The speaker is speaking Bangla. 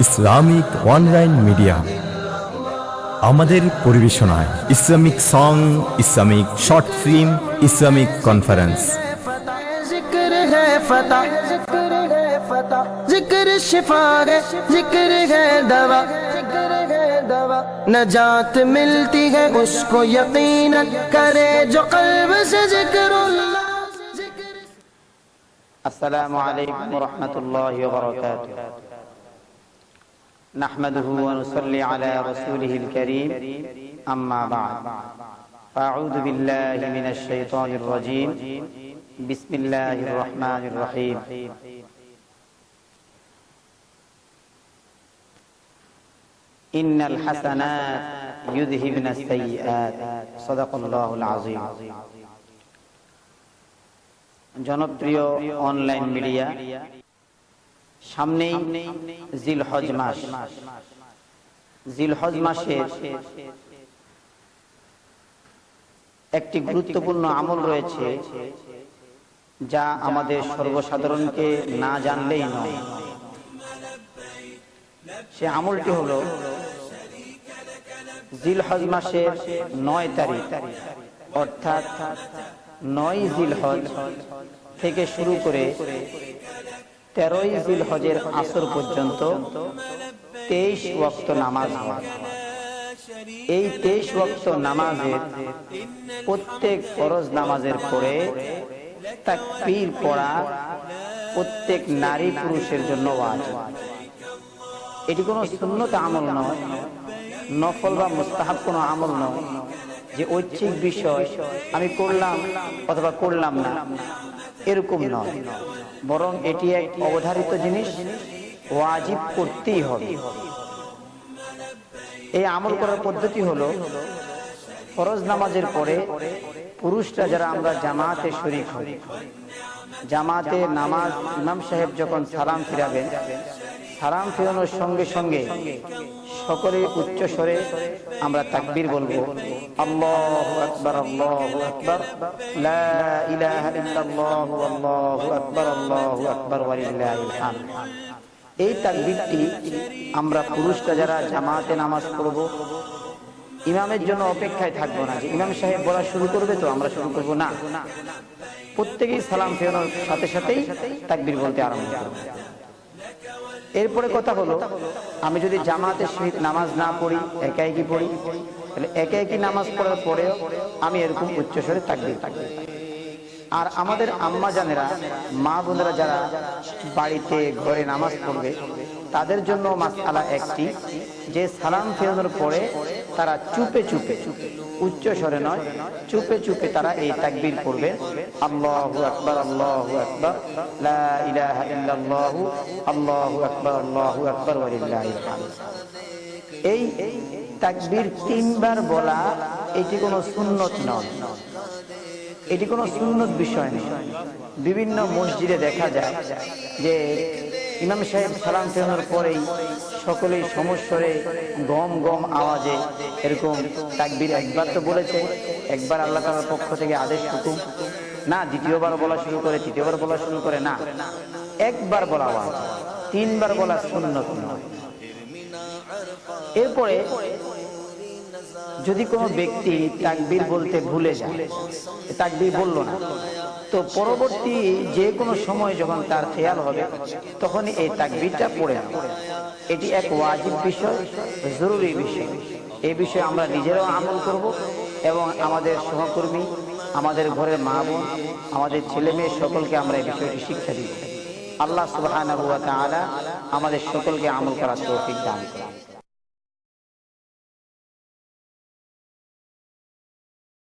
ইসলামিক অনলাইন মিডিয়া আমাদের পরিবেশনায় Islamic song Islamic short film Islamic conference জিক্র শিফা জিক্র দবা نجات ملتی ہے، اس کو یقین کرے جو قلب سے ذکر اللہ السلام علیکم ورحمت اللہ وبرکاتہ۔ نحمده ونصلي على رسوله الكريم أما بعد فأعوذ بالله من الشيطان الرجيم بسم الله الرحمن الرحيم ইন্নাল হাসানাত সাইয়্যাত। সাদাকাল্লাহুল আযীম। জনপ্রিয় অনলাইন মিডিয়া, সামনেই জিলহজ মাস। জিলহজ মাসের একটি গুরুত্বপূর্ণ আমল রয়েছে, যা আমাদের সর্বসাধারণকে না জানলেই নয়। সে আমলটি হলো জিলহজ মাসের নয় তারিখ, অর্থাৎ নয় জিলহজ থেকে শুরু করে তেরোই জিলহজের আসর পর্যন্ত তেইশ ওয়াক্ত নামাজ এই তেইশ ওয়াক্ত নামাজের প্রত্যেক ফরজ নামাজের পরে তাকবীর পড়া প্রত্যেক নারী পুরুষের জন্য এটি কোনো সুন্নত আমল নয়। নফল বা মুস্তাহাব কোনো আমল নয়। যে ঐচ্ছিক বিষয় আমি করলাম অথবা করলাম না, এরকম নয়। বরং এটি এক অবধারিত জিনিস, ওয়াজিব করতেই হবে। এই আমল করার পদ্ধতি হলো, ফরজ নামাজের পরে পুরুষরা যারা আমরা জামাতে শরিক হই, জামাতে নামাজ ইমাম সাহেব যখন সালাম ফিরাবেন, সালাম ফিরানোর সঙ্গে সঙ্গে সকলে উচ্চ স্বরে আমরা তাকবীর বলব। আল্লাহু আকবার আল্লাহু আকবার। লা ইলাহা ইল্লাল্লাহু, আল্লাহু আকবার আল্লাহু আকবার ওয়ালিল্লাহিল হামদ এই তাকবীরটি আমরা পুরুষরা যারা জামাতে নামাজ পড়ব, ইমামের জন্য অপেক্ষায় থাকব না। যে ইমাম সাহেব বলা শুরু করবে তো আমরা শুরু করব না। প্রত্যেকেই সালাম ফেরানোর সাথে সাথেই তাকবীর বলতে আরম্ভ করব। এরপরে কথা হলো, আমি যদি জামাতে সহিত নামাজ না পড়ি একা একই পড়ি? তাহলে একা একই নামাজ পড়ার পরেও আমি এরকম উচ্চস্বরে থাকবি থাকবে। আর আমাদের আম্মা জানেরা, মা বোনেরা যারা বাড়িতে, ঘরে নামাজ পড়বে, তাদের জন্য মাসালা একটি, যে সালাম ফেরানোর পরে তারা চুপে চুপে চুপে উচ্চ স্বরে নয়, চুপে চুপে তারা এই তাকবির পড়বে। আল্লাহু আকবার আল্লাহু আকবার, লা ইলাহা ইল্লাল্লাহু, আল্লাহু আকবার আল্লাহু আকবার ওয়ালিল্লাহিল হামদ এই তাকবীর তিনবার বলা এটি কোনো সুন্নত নয়। এটি কোনো সুন্নত বিষয় নেই বিভিন্ন মসজিদে দেখা যায় যে ইমাম সাহেব সালাম ফেরানোর পরেই সকলেই সমস্যরে গম গম আওয়াজে এরকম তাকবির একবার তো বলেছে, একবার আল্লাহ তালার পক্ষ থেকে আদেশ হুকুম। না, দ্বিতীয়বার বলা শুরু করে, তৃতীয়বার বলা শুরু করে, না। একবার বলা আওয়াজ, তিনবার বলা সুন্নত নয়। এরপরে যদি কোনো ব্যক্তি তাকবির বলতে ভুলে যায়, তাকবির বলল না তো পরবর্তী যে কোনো সময় যখন তার খেয়াল হবে তখন এই তাকবীরটা পড়ে এটি এক ওয়াজিব বিষয়, জরুরি বিষয়। এই বিষয়ে আমরা নিজেরাও আমল করব এবং আমাদের সহকর্মী, আমাদের ঘরের মা বোন, আমাদের ছেলে মেয়ে সকলকে আমরা এই বিষয়টি শিক্ষা দিব। আল্লাহ তাআলা আমাদের সকলকে আমল করার তৌফিক দান করুন।